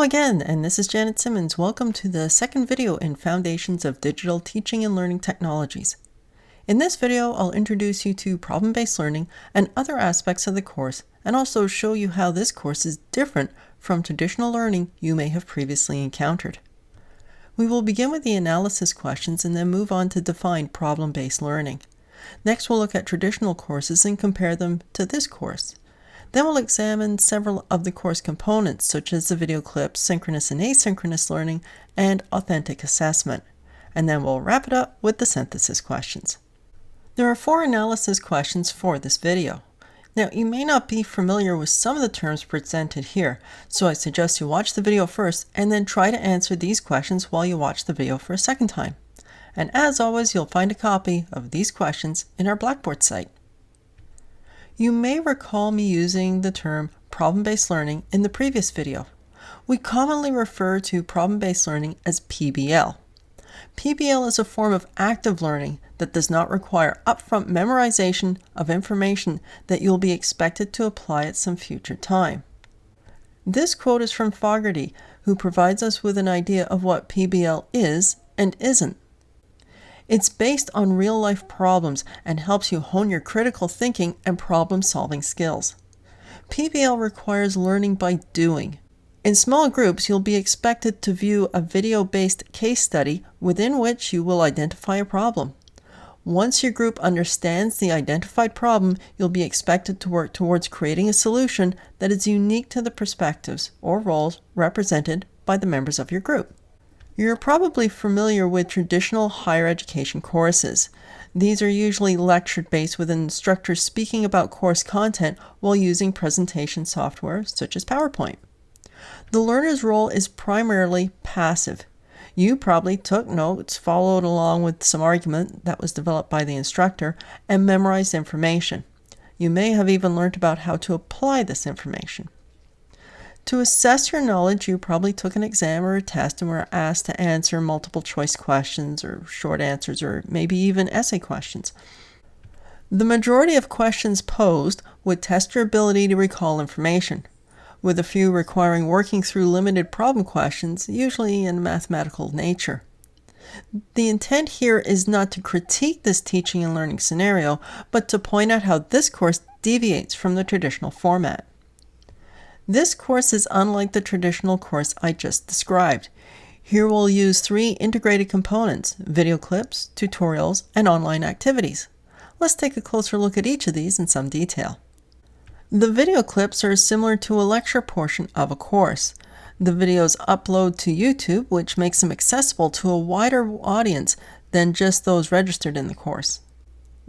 Again, and this is Janet Simmons. Welcome to the second video in Foundations of Digital Teaching and Learning Technologies. In this video, I'll introduce you to problem-based learning and other aspects of the course, and also show you how this course is different from traditional learning you may have previously encountered. We will begin with the analysis questions and then move on to define problem-based learning. Next, we'll look at traditional courses and compare them to this course. Then we'll examine several of the course components, such as the video clips, synchronous and asynchronous learning, and authentic assessment. And then we'll wrap it up with the synthesis questions. There are four analysis questions for this video. Now, you may not be familiar with some of the terms presented here, so I suggest you watch the video first and then try to answer these questions while you watch the video for a second time. And as always, you'll find a copy of these questions in our Blackboard site. You may recall me using the term problem-based learning in the previous video. We commonly refer to problem-based learning as PBL. PBL is a form of active learning that does not require upfront memorization of information that you'll be expected to apply at some future time. This quote is from Fogarty, who provides us with an idea of what PBL is and isn't. It's based on real life problems and helps you hone your critical thinking and problem solving skills. PBL requires learning by doing. In small groups, you'll be expected to view a video based case study within which you will identify a problem. Once your group understands the identified problem, you'll be expected to work towards creating a solution that is unique to the perspectives or roles represented by the members of your group. You're probably familiar with traditional higher education courses. These are usually lecture based with instructors speaking about course content while using presentation software such as PowerPoint. The learner's role is primarily passive. You probably took notes, followed along with some argument that was developed by the instructor, and memorized information. You may have even learned about how to apply this information. To assess your knowledge, you probably took an exam or a test and were asked to answer multiple choice questions or short answers or maybe even essay questions. The majority of questions posed would test your ability to recall information, with a few requiring working through limited problem questions, usually in mathematical nature. The intent here is not to critique this teaching and learning scenario, but to point out how this course deviates from the traditional format. This course is unlike the traditional course I just described. Here we'll use three integrated components, video clips, tutorials, and online activities. Let's take a closer look at each of these in some detail. The video clips are similar to a lecture portion of a course. The videos upload to YouTube, which makes them accessible to a wider audience than just those registered in the course.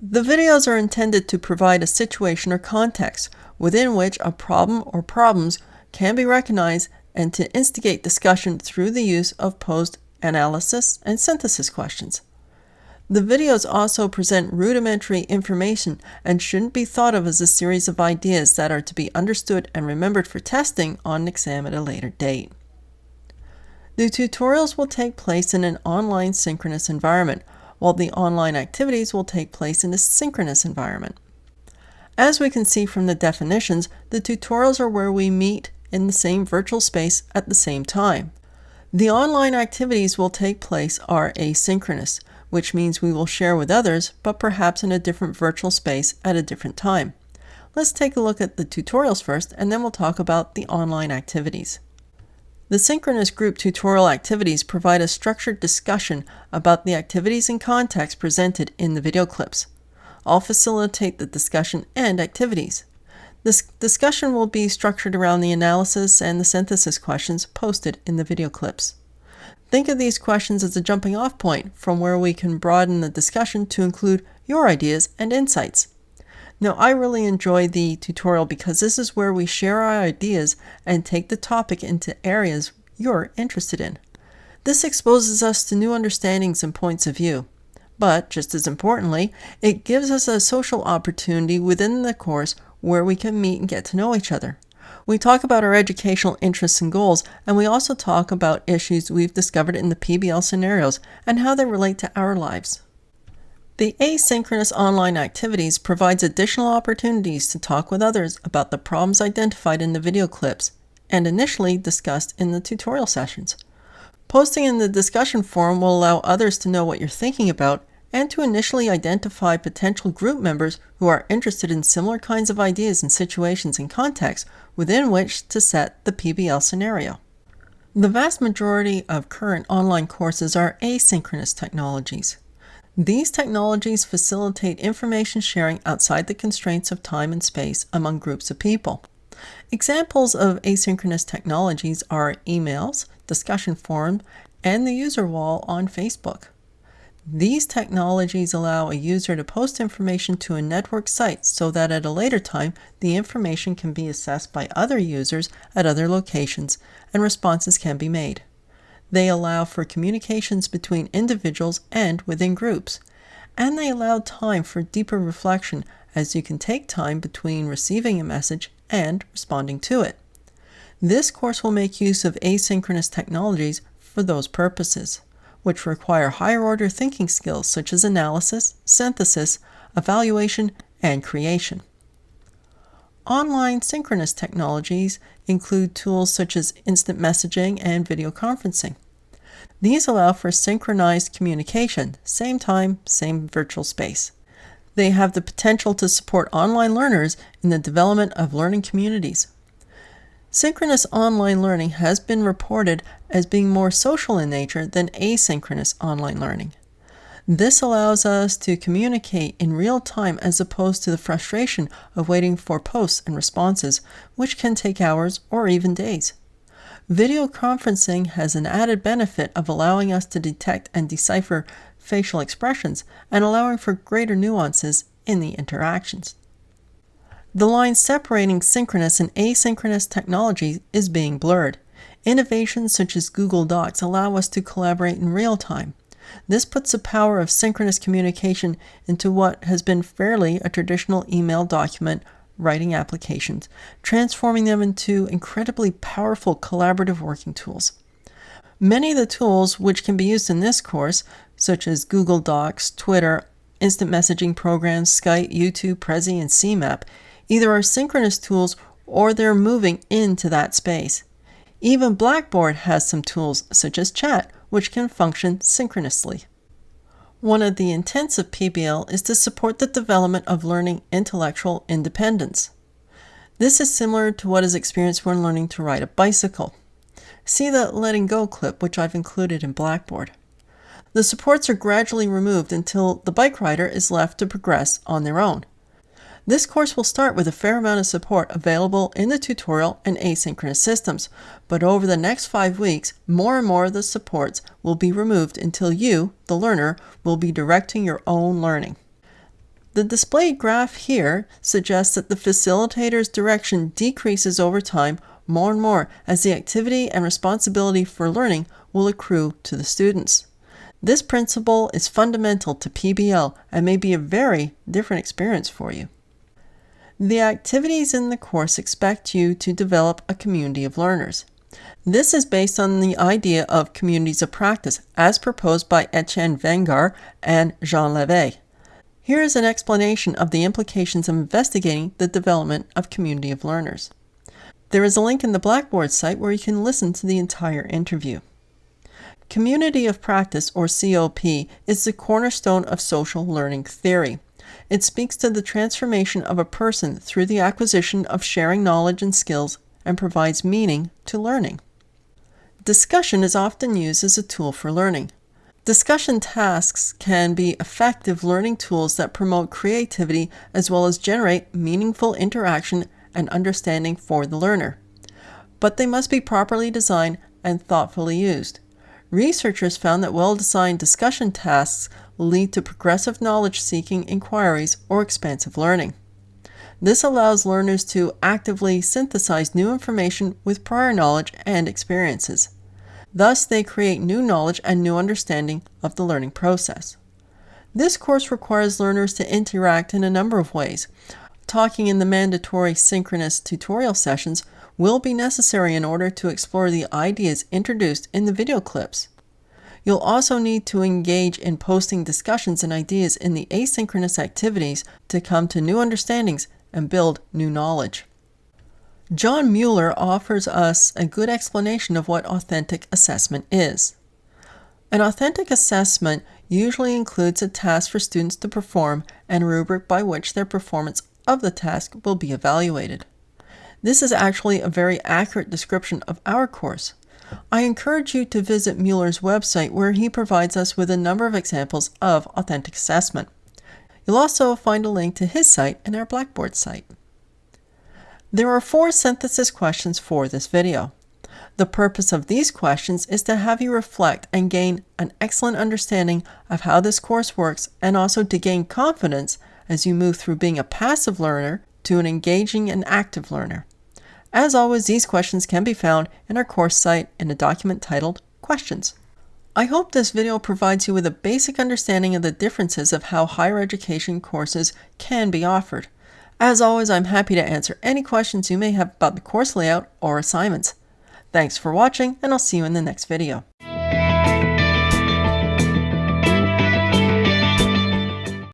The videos are intended to provide a situation or context within which a problem or problems can be recognized and to instigate discussion through the use of posed analysis and synthesis questions. The videos also present rudimentary information and shouldn't be thought of as a series of ideas that are to be understood and remembered for testing on an exam at a later date. The tutorials will take place in an online synchronous environment, while the online activities will take place in a synchronous environment. As we can see from the definitions, the tutorials are where we meet in the same virtual space at the same time. The online activities will take place are asynchronous, which means we will share with others, but perhaps in a different virtual space at a different time. Let's take a look at the tutorials first, and then we'll talk about the online activities. The synchronous group tutorial activities provide a structured discussion about the activities and context presented in the video clips. I'll facilitate the discussion and activities. This discussion will be structured around the analysis and the synthesis questions posted in the video clips. Think of these questions as a jumping off point from where we can broaden the discussion to include your ideas and insights. Now, I really enjoy the tutorial because this is where we share our ideas and take the topic into areas you're interested in. This exposes us to new understandings and points of view. But, just as importantly, it gives us a social opportunity within the course where we can meet and get to know each other. We talk about our educational interests and goals, and we also talk about issues we've discovered in the PBL scenarios and how they relate to our lives. The asynchronous online activities provides additional opportunities to talk with others about the problems identified in the video clips and initially discussed in the tutorial sessions. Posting in the discussion forum will allow others to know what you're thinking about and to initially identify potential group members who are interested in similar kinds of ideas and situations and contexts within which to set the PBL scenario. The vast majority of current online courses are asynchronous technologies. These technologies facilitate information sharing outside the constraints of time and space among groups of people. Examples of asynchronous technologies are emails, discussion forum, and the user wall on Facebook. These technologies allow a user to post information to a network site so that at a later time the information can be assessed by other users at other locations and responses can be made. They allow for communications between individuals and within groups, and they allow time for deeper reflection as you can take time between receiving a message and responding to it. This course will make use of asynchronous technologies for those purposes which require higher order thinking skills such as analysis, synthesis, evaluation, and creation. Online synchronous technologies include tools such as instant messaging and video conferencing. These allow for synchronized communication, same time, same virtual space. They have the potential to support online learners in the development of learning communities. Synchronous online learning has been reported as being more social in nature than asynchronous online learning. This allows us to communicate in real time as opposed to the frustration of waiting for posts and responses, which can take hours or even days. Video conferencing has an added benefit of allowing us to detect and decipher facial expressions and allowing for greater nuances in the interactions. The line separating synchronous and asynchronous technology is being blurred. Innovations such as Google Docs allow us to collaborate in real time. This puts the power of synchronous communication into what has been fairly a traditional email document writing applications, transforming them into incredibly powerful collaborative working tools. Many of the tools which can be used in this course, such as Google Docs, Twitter, instant messaging programs, Skype, YouTube, Prezi, and CMAP, either are synchronous tools or they're moving into that space. Even Blackboard has some tools, such as chat, which can function synchronously. One of the intents of PBL is to support the development of learning intellectual independence. This is similar to what is experienced when learning to ride a bicycle. See the letting go clip, which I've included in Blackboard. The supports are gradually removed until the bike rider is left to progress on their own. This course will start with a fair amount of support available in the tutorial and asynchronous systems, but over the next five weeks, more and more of the supports will be removed until you, the learner, will be directing your own learning. The displayed graph here suggests that the facilitator's direction decreases over time more and more as the activity and responsibility for learning will accrue to the students. This principle is fundamental to PBL and may be a very different experience for you. The activities in the course expect you to develop a community of learners. This is based on the idea of communities of practice as proposed by Etienne Wenger and Jean Lave. Here is an explanation of the implications of investigating the development of community of learners. There is a link in the Blackboard site where you can listen to the entire interview. Community of Practice, or COP, is the cornerstone of social learning theory. It speaks to the transformation of a person through the acquisition of sharing knowledge and skills and provides meaning to learning. Discussion is often used as a tool for learning. Discussion tasks can be effective learning tools that promote creativity as well as generate meaningful interaction and understanding for the learner. But they must be properly designed and thoughtfully used. Researchers found that well designed discussion tasks lead to progressive knowledge seeking inquiries or expansive learning. This allows learners to actively synthesize new information with prior knowledge and experiences. Thus, they create new knowledge and new understanding of the learning process. This course requires learners to interact in a number of ways. Talking in the mandatory synchronous tutorial sessions will be necessary in order to explore the ideas introduced in the video clips. You'll also need to engage in posting discussions and ideas in the asynchronous activities to come to new understandings and build new knowledge. John Mueller offers us a good explanation of what authentic assessment is. An authentic assessment usually includes a task for students to perform and a rubric by which their performance of the task will be evaluated. This is actually a very accurate description of our course. I encourage you to visit Mueller's website where he provides us with a number of examples of authentic assessment. You'll also find a link to his site in our Blackboard site. There are four synthesis questions for this video. The purpose of these questions is to have you reflect and gain an excellent understanding of how this course works and also to gain confidence as you move through being a passive learner to an engaging and active learner. As always, these questions can be found in our course site in a document titled Questions. I hope this video provides you with a basic understanding of the differences of how higher education courses can be offered. As always, I'm happy to answer any questions you may have about the course layout or assignments. Thanks for watching, and I'll see you in the next video.